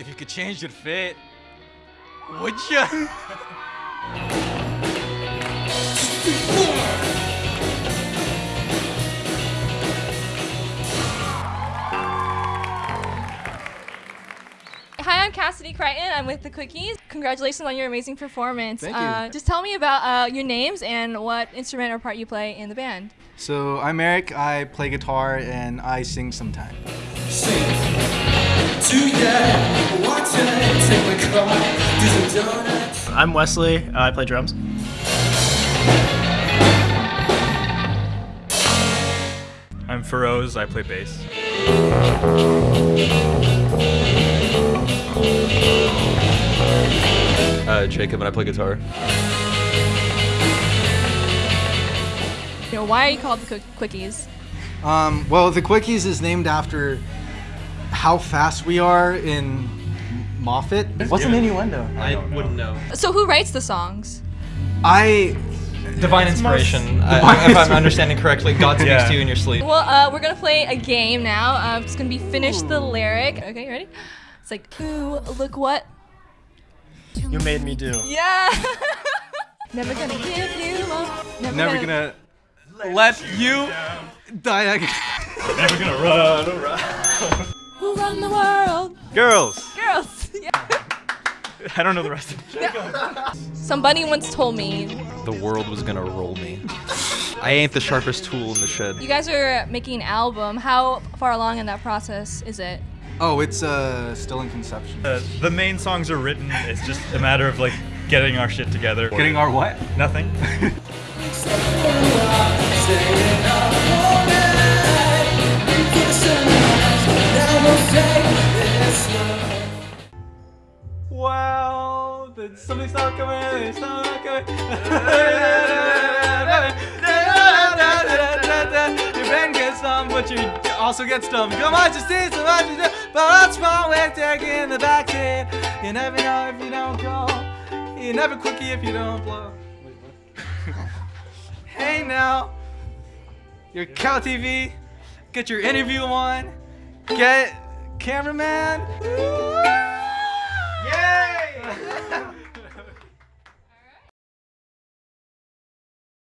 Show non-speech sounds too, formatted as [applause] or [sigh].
If you could change your fate, would you? Hi, I'm Cassidy Crichton. I'm with the Quickies. Congratulations on your amazing performance. Thank you. Uh, just tell me about uh, your names and what instrument or part you play in the band. So I'm Eric. I play guitar and I sing sometimes. I'm Wesley. Uh, I play drums. I'm Feroz. I play bass. Uh, Jacob and I play guitar. You know, why are you called the Quick- Quickies? Um, well, the Quickies is named after how fast we are in Moffat. What's an innuendo? I wouldn't know. So who writes the songs? I Divine inspiration. [laughs] I, if I'm understanding correctly, God [laughs] speaks Yeah. to you in your sleep. Well, uh, we're gonna play a game now. Uh, it's gonna be finish the lyric. Okay, you ready? It's like, ooh, look what? You made me do. Yeah. [laughs] Never gonna give you up. Never, never gonna let you die. Never gonna run around. Who run the world? Girls. Girls. Yeah. I don't know the rest of it. [laughs] Somebody once told me The world was gonna roll me. I ain't the sharpest tool in the shed. you guys are making an album. How far along in that process is it? Oh, it's uh, still in conception. Uh, the main songs are written. It's just a matter of like getting our shit together. Getting our what? nothing. [laughs] Wow, something's not coming. It's not coming. Your brain gets dumb, but you also get stumped. Come on, just see so much, but what's wrong with taking the back seat? You never know if you don't go. You never quickie if you don't blow. [laughs] hey now, your Cal TV, get your interview on, get cameraman. Yay! [laughs]